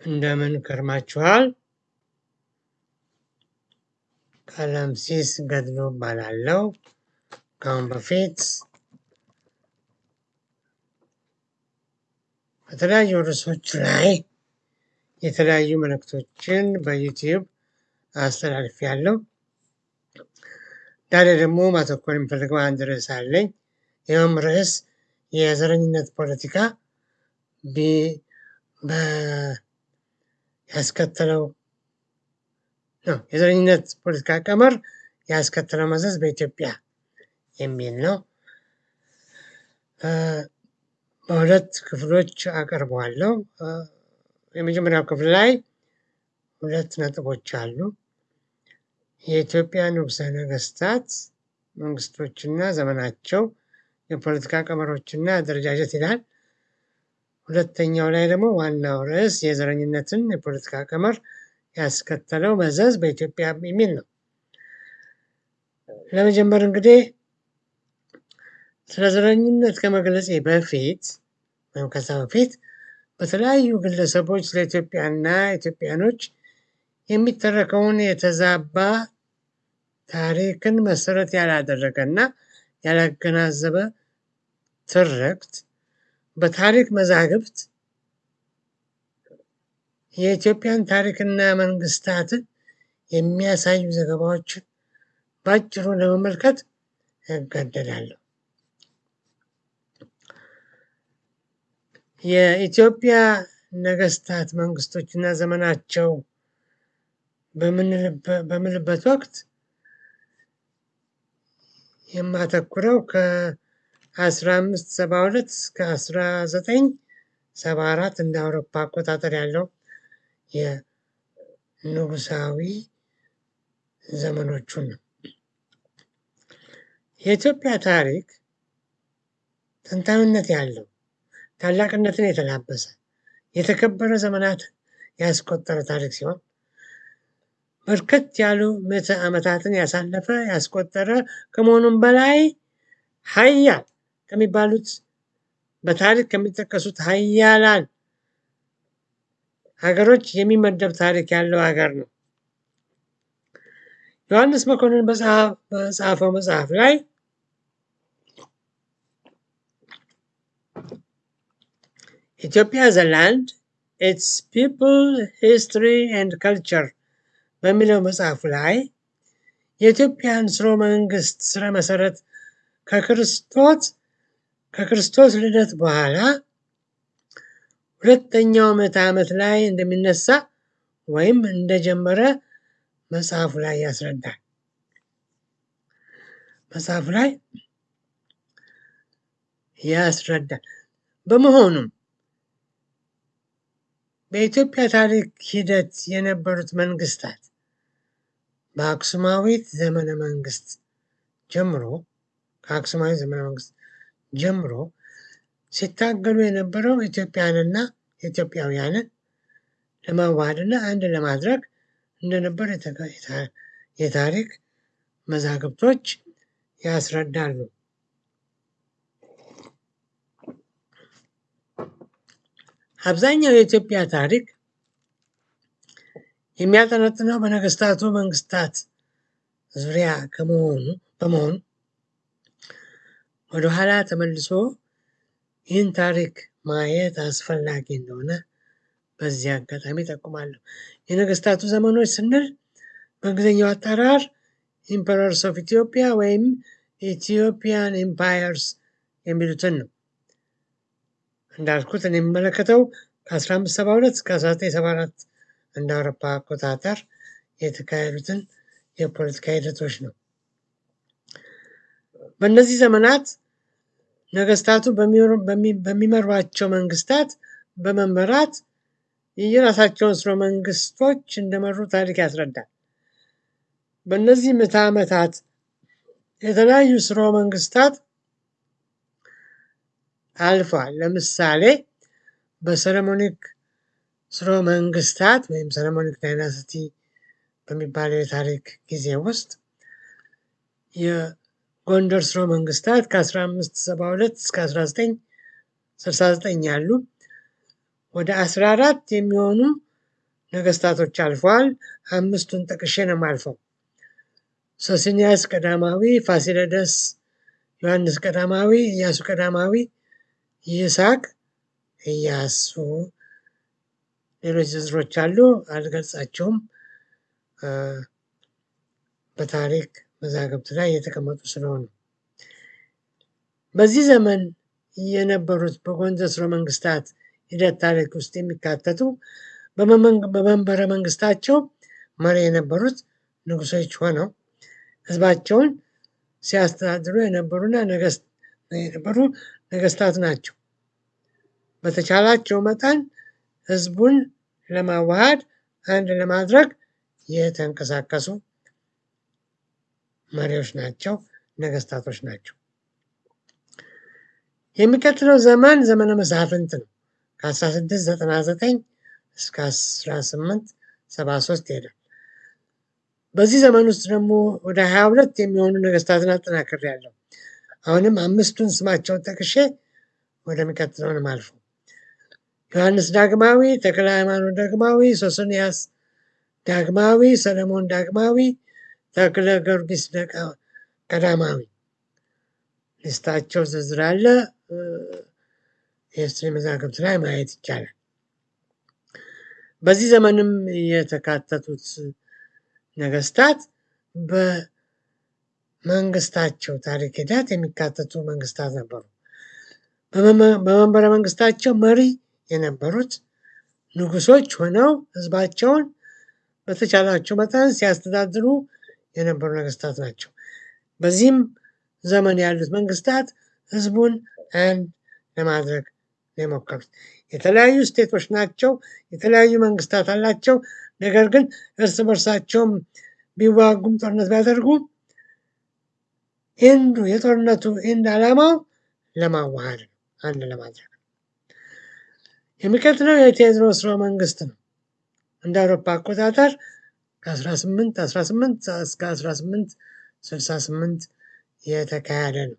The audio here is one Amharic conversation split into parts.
እንደምን ከርማችኋል? ቀለምሲስ ገድሉ እባላለሁ። ከአሁን በፊት በተለያዩ ርዕሶች ላይ የተለያዩ መልእክቶችን በዩቲዩብ አስተላልፌያለሁ። ዛሬ ደግሞ ማተኮር የሚፈልገው አንድ ርዕስ አለኝ። ይኸውም ርዕስ የዘረኝነት ፖለቲካ ያስከተለው ነው የዘረኝነት ፖለቲካ ቀመር ያስከተለው መዘዝ በኢትዮጵያ የሚል ነው። በሁለት ክፍሎች አቀርበዋለሁ። የመጀመሪያው ክፍል ላይ ሁለት ነጥቦች አሉ። የኢትዮጵያ ንጉሠ ነገስታት መንግስቶችና ዘመናቸው የፖለቲካ ቀመሮችና አደረጃጀት ይላል። ሁለተኛው ላይ ደግሞ ዋናው ርዕስ የዘረኝነትን የፖለቲካ ቀመር ያስከተለው መዘዝ በኢትዮጵያ የሚል ነው። ለመጀመር እንግዲህ ስለ ዘረኝነት ከመግለጼ በፊት ወይም ከዛ በፊት በተለያዩ ግለሰቦች ስለ ኢትዮጵያና ኢትዮጵያኖች የሚተረከውን የተዛባ ታሪክን መሰረት ያላደረገና ያላገናዘበ ትርክት በታሪክ መዛግብት የኢትዮጵያን ታሪክና መንግስታትን የሚያሳዩ ዘገባዎችን በአጭሩ ለመመልከት እገደዳለሁ። የኢትዮጵያ ነገስታት መንግስቶችና ዘመናቸው በምልበት ወቅት የማተኩረው ከ1572 እስከ 1974 እንደ አውሮፓ አቆጣጠር ያለው የንጉሳዊ ዘመኖቹን ነው። የኢትዮጵያ ታሪክ ጥንታዊነት ያለው ታላቅነትን የተላበሰ የተከበረ ዘመናትን ያስቆጠረ ታሪክ ሲሆን በርከት ያሉ ምዕተ ዓመታትን ያሳለፈ ያስቆጠረ ከመሆኑም በላይ ሀያል ከሚባሉት በታሪክ ከሚጠቀሱት ሀያላን ሀገሮች የሚመደብ ታሪክ ያለው ሀገር ነው። ዮሐንስ መኮንን በጻፈው መጽሐፍ ላይ Ethiopia the land its people history and culture በሚለው መጽሐፉ ላይ የኢትዮጵያን ስርወ መንግስት ስረ መሰረት ከክርስቶስ ከክርስቶስ ልደት በኋላ ሁለተኛው ምዕተ ዓመት ላይ እንደሚነሳ ወይም እንደጀመረ መጽሐፉ ላይ ያስረዳል። መጽሐፉ ላይ ያስረዳል። በመሆኑም በኢትዮጵያ ታሪክ ሂደት የነበሩት መንግስታት በአክሱማዊት ዘመነ መንግስት ጀምሮ ከአክሱማዊ ዘመነ መንግስት ጀምሮ ሲታገሉ የነበረው ኢትዮጵያንና ኢትዮጵያውያንን ለማዋሃድና አንድ ለማድረግ እንደነበር የታሪክ መዛግብቶች ያስረዳሉ። አብዛኛው የኢትዮጵያ ታሪክ የሚያጠነጥነው በነገስታቱ መንግስታት ዙሪያ ከመሆኑ በመሆኑ ወደኋላ ተመልሶ ይህን ታሪክ ማየት አስፈላጊ እንደሆነ በዚህ አጋጣሚ ጠቁማለሁ። የነገስታቱ ዘመኖች ስንል በእንግሊዝኛው አጠራር emperors of Ethiopia ወይም Ethiopian empires የሚሉትን ነው። እንዳልኩት የሚመለከተው ከ1572 እስከ 1974 እንደ አውሮፓ አቆጣጠር የተካሄዱትን የፖለቲካ ሂደቶች ነው። በእነዚህ ዘመናት ነገስታቱ በሚመሯቸው መንግስታት በመመራት የየራሳቸውን ስርወ መንግስቶች እንደመሩ ታሪክ ያስረዳል። በእነዚህ ምዕተ ዓመታት የተለያዩ ስርወ መንግስታት አልፏል። ለምሳሌ በሰለሞኒክ ስርወ መንግስታት ወይም ሰለሞኒክ ዳይናስቲ በሚባለው የታሪክ ጊዜ ውስጥ የጎንደር ስርወ መንግስታት ከ1572 እስከ 1969 ያሉ ወደ 14 የሚሆኑ ነገስታቶች አልፈዋል። አምስቱን ጠቅሼ ነው የማልፈው። ሶስንያስ ቀዳማዊ፣ ፋሲለደስ፣ ዮሐንስ ቀዳማዊ፣ ኢያሱ ቀዳማዊ፣ ይስሐቅ፣ ኢያሱ፣ ሌሎች ዝርዝሮች አሉ፣ አልገልጻቸውም። በታሪክ መዛግብት ላይ የተቀመጡ ስለሆኑ በዚህ ዘመን የነበሩት በጎንደር ሥርወ መንግስታት ሂደት ታሪክ ውስጥ የሚካተቱ በመንበረ መንግስታቸው መሪ የነበሩት ንጉሶች ሆነው ህዝባቸውን ሲያስተዳድሩ የነበሩና የነበሩ ነገስታት ናቸው። በተቻላቸው መጠን ህዝቡን ለማዋሃድ አንድ ለማድረግ የተንቀሳቀሱ መሪዎች ናቸው፣ ነገስታቶች ናቸው። የሚቀጥለው ዘመን ዘመነ መሳፍንት ነው። ከ1699 እስከ 1873 ይሄዳል። በዚህ ዘመን ውስጥ ደግሞ ወደ 22 የሚሆኑ ነገስታትን አጠናክሬያለሁ። አሁንም አምስቱን ስማቸውን ጠቅሼ ወደሚቀጥለው ነው የማልፈው። ዮሐንስ ዳግማዊ፣ ተክለ ሃይማኖት ዳግማዊ፣ ሶስንያስ ዳግማዊ፣ ሰለሞን ዳግማዊ፣ ተክለ ጊዮርጊስ ቀዳማዊ። ሊስታቸው ዝርዝር አለ። የሂስትሪ መዛግብት ላይ ማየት ይቻላል። በዚህ ዘመንም የተካተቱት ነገስታት በመንግስታቸው ታሪክ ሂደት የሚካተቱ መንግስታት ነበሩ። በመንበረ መንግስታቸው መሪ የነበሩት ንጉሶች ሆነው ህዝባቸውን በተቻላቸው መጠን ሲያስተዳድሩ የነበሩ ነገስታት ናቸው። በዚህም ዘመን ያሉት መንግስታት ህዝቡን አንድ ለማድረግ የሞከሩት የተለያዩ state ኦች ናቸው። የተለያዩ መንግስታት አላቸው። ነገር ግን እርስ በርሳቸውም ቢዋጉም ጦርነት ቢያደርጉም end ኡ የጦርነቱ end ዓላማው ለማዋሃድ ነው፣ አንድ ለማድረግ የሚቀጥለው የቴዎድሮስ መንግስት ነው። እንደ አውሮፓ አቆጣጠር ከ1818 እስከ 1868 የተካሄደ ነው።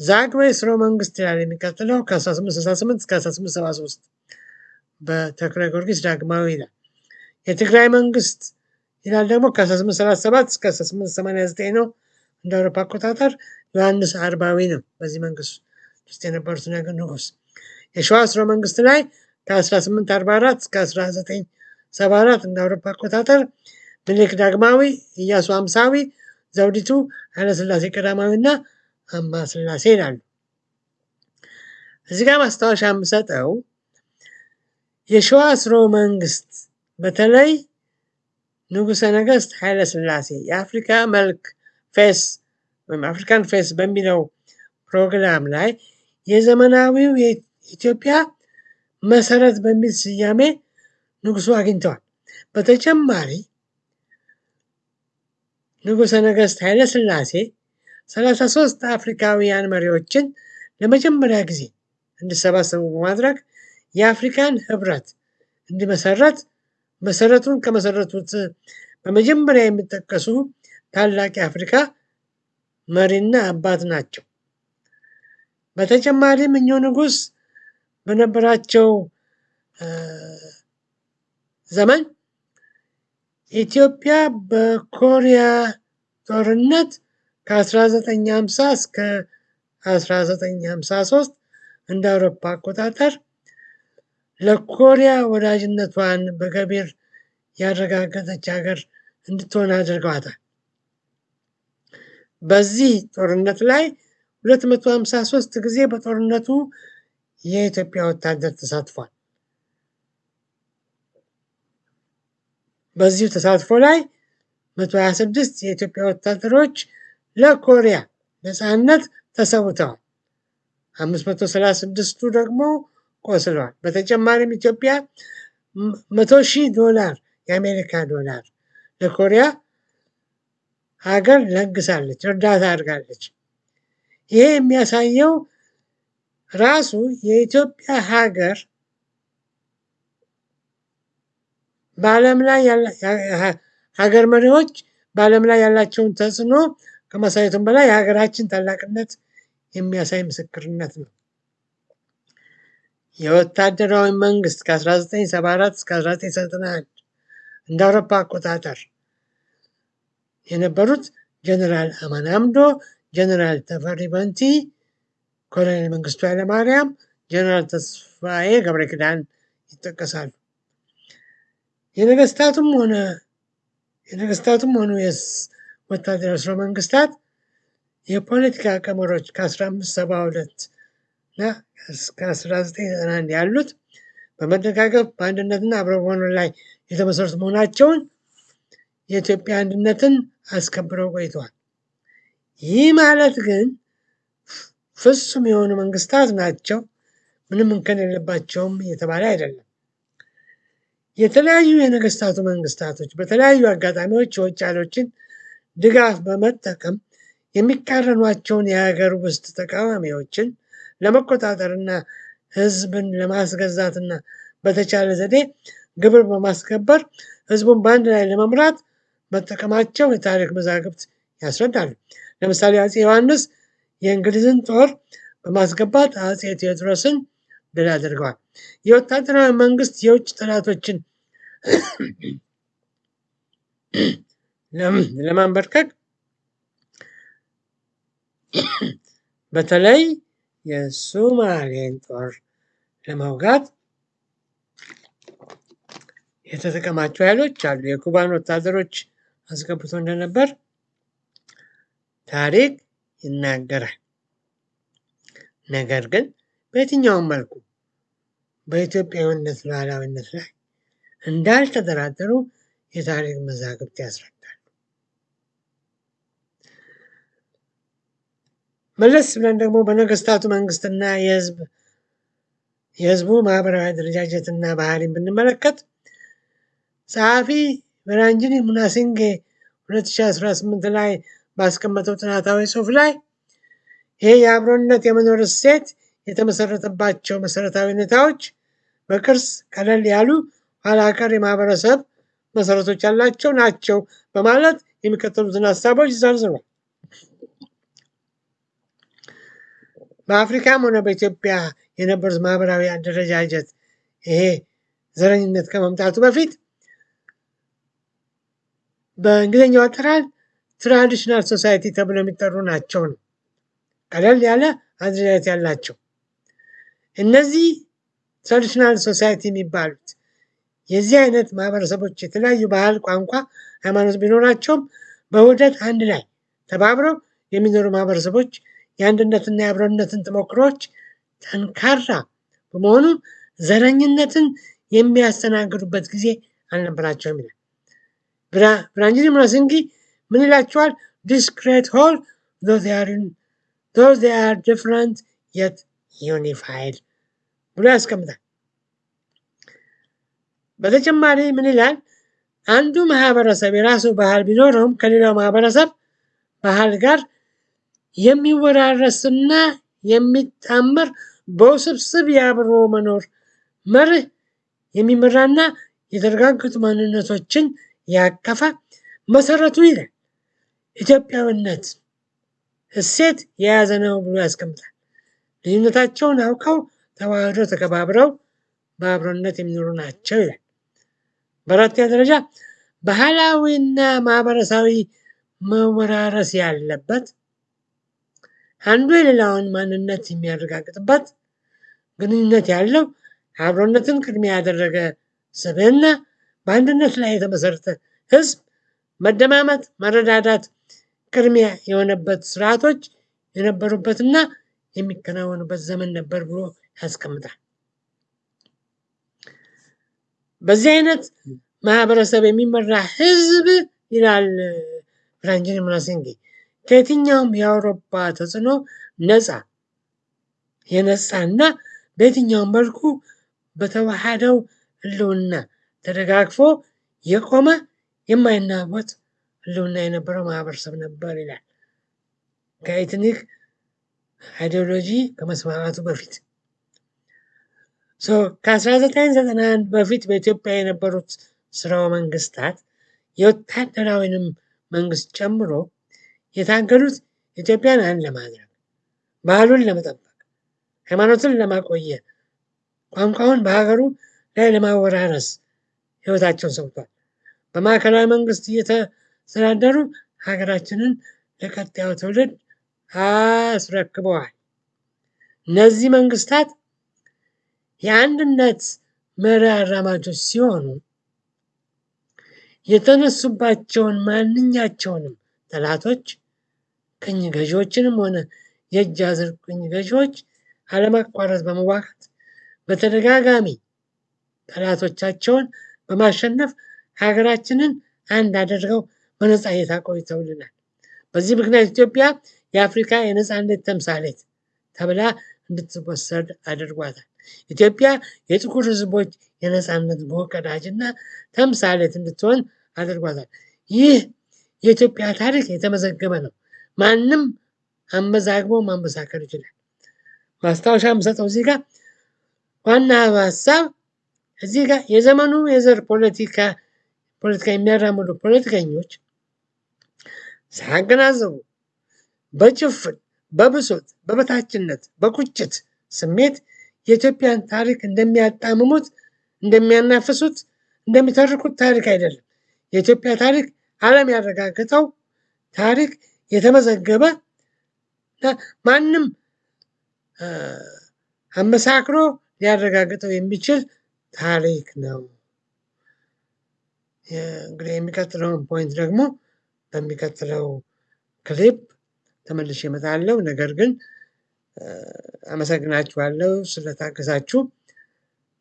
ዛግዌ ሥርወ መንግስት ይላል የሚቀጥለው ከ1868 እስከ 1873 በተክለ ጊዮርጊስ ዳግማዊ ይላል። የትግራይ መንግስት ይላል ደግሞ ከ1837 እስከ 1889 ነው እንደ አውሮፓ አቆጣጠር። ዮሐንስ አርባዊ ነው በዚህ መንግስት ውስጥ የነበሩት ንጉስ። የሸዋ ሥርወ መንግስት ላይ ከ1844 እስከ 1974 እንደ አውሮፓ አቆጣጠር ምኒልክ ዳግማዊ፣ ኢያሱ አምሳዊ፣ ዘውዲቱ ኃይለሥላሴ ቀዳማዊ እና አምሃ ሥላሴ ይላሉ። እዚህ ጋር ማስታወሻ የምሰጠው የሸዋ ሥርወ መንግስት በተለይ ንጉሠ ነገሥት ኃይለ ሥላሴ የአፍሪካ መልክ face ወይም African face በሚለው ፕሮግራም ላይ የዘመናዊው የኢትዮጵያ መሰረት በሚል ስያሜ ንጉሱ አግኝተዋል። በተጨማሪ ንጉሠ ነገሥት ኃይለ ሥላሴ 33 አፍሪካውያን መሪዎችን ለመጀመሪያ ጊዜ እንዲሰባሰቡ በማድረግ የአፍሪካን ህብረት እንዲመሰረት መሰረቱን ከመሰረቱት በመጀመሪያ የሚጠቀሱ ታላቅ የአፍሪካ መሪና አባት ናቸው። በተጨማሪም እኚሁ ንጉሥ በነበራቸው ዘመን ኢትዮጵያ በኮሪያ ጦርነት ከ1950 እስከ 1953 እንደ አውሮፓ አቆጣጠር ለኮሪያ ወዳጅነቷን በገቢር ያረጋገጠች ሀገር እንድትሆን አድርገዋታል። በዚህ ጦርነት ላይ 253 ጊዜ በጦርነቱ የኢትዮጵያ ወታደር ተሳትፏል። በዚሁ ተሳትፎ ላይ 126 የኢትዮጵያ ወታደሮች ለኮሪያ ነፃነት ተሰውተዋል። 536ቱ ደግሞ ቆስለዋል። በተጨማሪም ኢትዮጵያ መቶ ሺህ ዶላር የአሜሪካ ዶላር ለኮሪያ ሀገር ለግሳለች፣ እርዳታ አድርጋለች። ይሄ የሚያሳየው ራሱ የኢትዮጵያ ሀገር በዓለም ላይ ሀገር መሪዎች በዓለም ላይ ያላቸውን ተጽዕኖ ከማሳየቱም በላይ የሀገራችን ታላቅነት የሚያሳይ ምስክርነት ነው። የወታደራዊ መንግስት ከ1974 እስከ 1991 እንደ አውሮፓ አቆጣጠር የነበሩት ጀነራል አማን አምዶ፣ ጀነራል ተፈሪ በንቲ፣ ኮሎኔል መንግስቱ ኃይለማርያም፣ ጀነራል ተስፋዬ ገብረ ኪዳን ይጠቀሳሉ። የነገስታቱም ሆነ የነገስታቱም ሆኑ ወታደራዊ ስርወ መንግስታት የፖለቲካ ቀመሮች ከ1572 እና እስከ 1991 ያሉት በመደጋገፍ በአንድነትና አብረው በመኖር ላይ የተመሰረቱ መሆናቸውን የኢትዮጵያ አንድነትን አስከብረው ቆይተዋል። ይህ ማለት ግን ፍጹም የሆኑ መንግስታት ናቸው፣ ምንም እንከን የለባቸውም እየተባለ አይደለም። የተለያዩ የነገስታቱ መንግስታቶች በተለያዩ አጋጣሚዎች የውጭ ኃይሎችን ድጋፍ በመጠቀም የሚቃረኗቸውን የሀገር ውስጥ ተቃዋሚዎችን ለመቆጣጠርና ህዝብን ለማስገዛትና በተቻለ ዘዴ ግብር በማስከበር ህዝቡን በአንድ ላይ ለመምራት መጠቀማቸው የታሪክ መዛግብት ያስረዳሉ። ለምሳሌ አፄ ዮሐንስ የእንግሊዝን ጦር በማስገባት አፄ ቴዎድሮስን ድል አድርገዋል። የወታደራዊ መንግስት የውጭ ጠላቶችን ለማንበርከክ በተለይ የሱማሌን ጦር ለመውጋት የተጠቀማቸው ኃይሎች አሉ። የኩባን ወታደሮች አስገብቶ እንደነበር ታሪክ ይናገራል። ነገር ግን በየትኛውም መልኩ በኢትዮጵያዊነት ሉዓላዊነት ላይ እንዳልተደራደሩ የታሪክ መዛግብት ያስረዳሉ። መለስ ብለን ደግሞ በነገስታቱ መንግስትና የህዝብ የህዝቡ ማህበራዊ አደረጃጀትና ባህሪን ብንመለከት ጸሐፊ በራንጂኒ ሙናሲንጌ 2018 ላይ ባስቀመጠው ጥናታዊ ጽሑፍ ላይ ይሄ የአብሮነት የመኖር እሴት የተመሰረተባቸው መሰረታዊ ሁኔታዎች በቅርጽ ቀለል ያሉ ኋላ ቀር የማህበረሰብ መሰረቶች ያላቸው ናቸው በማለት የሚከተሉትን ሀሳቦች ዘርዝሯል። በአፍሪካም ሆነ በኢትዮጵያ የነበሩት ማህበራዊ አደረጃጀት ይሄ ዘረኝነት ከመምጣቱ በፊት በእንግሊዝኛው አጠራር traditional society ተብሎ የሚጠሩ ናቸው ነው። ቀለል ያለ አደረጃጀት ያላቸው እነዚህ traditional society የሚባሉት የዚህ አይነት ማህበረሰቦች የተለያዩ ባህል፣ ቋንቋ፣ ሃይማኖት ቢኖራቸውም በውህደት አንድ ላይ ተባብረው የሚኖሩ ማህበረሰቦች የአንድነትና የአብሮነትን ተሞክሮች ጠንካራ በመሆኑ ዘረኝነትን የሚያስተናግዱበት ጊዜ አልነበራቸውም ይላል። ብራንጂኒ ሙናሲንጊ ምን ይላቸዋል? this great whole though they are different yet unified ብሎ ያስቀምጣል። በተጨማሪ ምን ይላል? አንዱ ማህበረሰብ የራሱ ባህል ቢኖረውም ከሌላው ማህበረሰብ ባህል ጋር የሚወራረስና የሚጣመር በውስብስብ የአብሮ መኖር መርህ የሚመራና የተረጋገጡ ማንነቶችን ያቀፈ መሰረቱ ይላል ኢትዮጵያዊነት እሴት የያዘ ነው ብሎ ያስቀምጣል። ልዩነታቸውን አውቀው ተዋህደው ተከባብረው በአብሮነት የሚኖሩ ናቸው ይላል። በአራተኛ ደረጃ ባህላዊና ማህበረሰባዊ መወራረስ ያለበት አንዱ የሌላውን ማንነት የሚያረጋግጥበት ግንኙነት ያለው አብሮነትን ቅድሚያ ያደረገ ስብዕና በአንድነት ላይ የተመሰረተ ህዝብ መደማመጥ፣ መረዳዳት ቅድሚያ የሆነበት ስርዓቶች የነበሩበትና የሚከናወኑበት ዘመን ነበር ብሎ ያስቀምጣል። በዚህ አይነት ማህበረሰብ የሚመራ ህዝብ ይላል ብራንጂኒ ሙናሲንጊ ከየትኛውም የአውሮፓ ተጽዕኖ ነፃ የነፃና በየትኛውም መልኩ በተዋሃደው ህልውና ተደጋግፎ የቆመ የማይናወጥ ህልውና የነበረው ማህበረሰብ ነበር ይላል። ከ ethnic ideology ከመስማማቱ በፊት ከ1991 በፊት በኢትዮጵያ የነበሩት ስርወ መንግስታት የወታደራዊንም መንግስት ጨምሮ የታገሉት ኢትዮጵያን አንድ ለማድረግ ባህሉን ለመጠበቅ ሃይማኖትን ለማቆየት ቋንቋውን በሀገሩ ላይ ለማወራረስ ህይወታቸውን ሰውቷል። በማዕከላዊ መንግስት እየተስተዳደሩ ሀገራችንን ለቀጣዩ ትውልድ አስረክበዋል። እነዚህ መንግስታት የአንድነት መሪ አራማጆች ሲሆኑ የተነሱባቸውን ማንኛቸውንም ጠላቶች ቅኝ ገዢዎችንም ሆነ የእጅ አዙር ቅኝ ገዢዎች አለማቋረጥ በመዋጋት በተደጋጋሚ ጠላቶቻቸውን በማሸነፍ ሀገራችንን አንድ አድርገው በነፃነት አቆይተውልናል። በዚህ ምክንያት ኢትዮጵያ የአፍሪካ የነፃነት ተምሳሌት ተብላ እንድትወሰድ አድርጓታል። ኢትዮጵያ የጥቁር ህዝቦች የነፃነት ቀዳጅና ተምሳሌት እንድትሆን አድርጓታል። ይህ የኢትዮጵያ ታሪክ የተመዘገበ ነው። ማንም አመዛግቦ ማመሳከር ይችላል። ማስታወሻ የምሰጠው እዚህ ጋር ዋና ሀሳብ እዚህ ጋር የዘመኑ የዘር ፖለቲካ ፖለቲካ የሚያራምዱ ፖለቲከኞች ሳያገናዘቡ በጭፍን በብሶት በበታችነት በቁጭት ስሜት የኢትዮጵያን ታሪክ እንደሚያጣምሙት እንደሚያናፍሱት እንደሚተርኩት ታሪክ አይደለም። የኢትዮጵያ ታሪክ ዓለም ያረጋገጠው ታሪክ የተመዘገበ ማንም አመሳክሮ ሊያረጋግጠው የሚችል ታሪክ ነው። እንግዲህ የሚቀጥለውን point ደግሞ በሚቀጥለው ክሊፕ ተመልሼ እመጣለሁ። ነገር ግን አመሰግናችኋለሁ ስለታገሳችሁ፣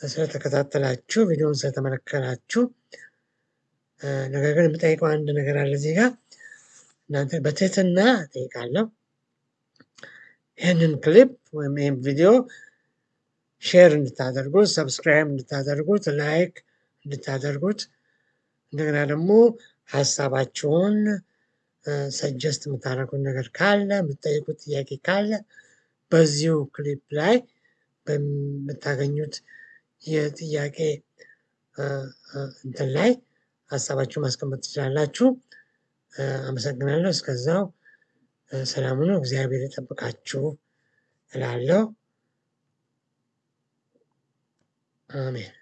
ስለተከታተላችሁ፣ ቪዲዮን ስለተመለከታችሁ። ነገር ግን የምጠይቀው አንድ ነገር አለ እዚህ ጋር እናንተ በትህትና እጠይቃለሁ። ይህንን ክሊፕ ወይም ይህን ቪዲዮ share እንድታደርጉት፣ subscribe እንድታደርጉት፣ like እንድታደርጉት እንደገና ደግሞ ሀሳባችሁን suggest የምታደርጉት ነገር ካለ የምትጠይቁት ጥያቄ ካለ በዚሁ ክሊፕ ላይ በምታገኙት የጥያቄ እንትን ላይ ሀሳባችሁ ማስቀመጥ ትችላላችሁ። አመሰግናለሁ። እስከዛው ሰላም ሁኑ። እግዚአብሔር ይጠብቃችሁ እላለሁ። አሜን።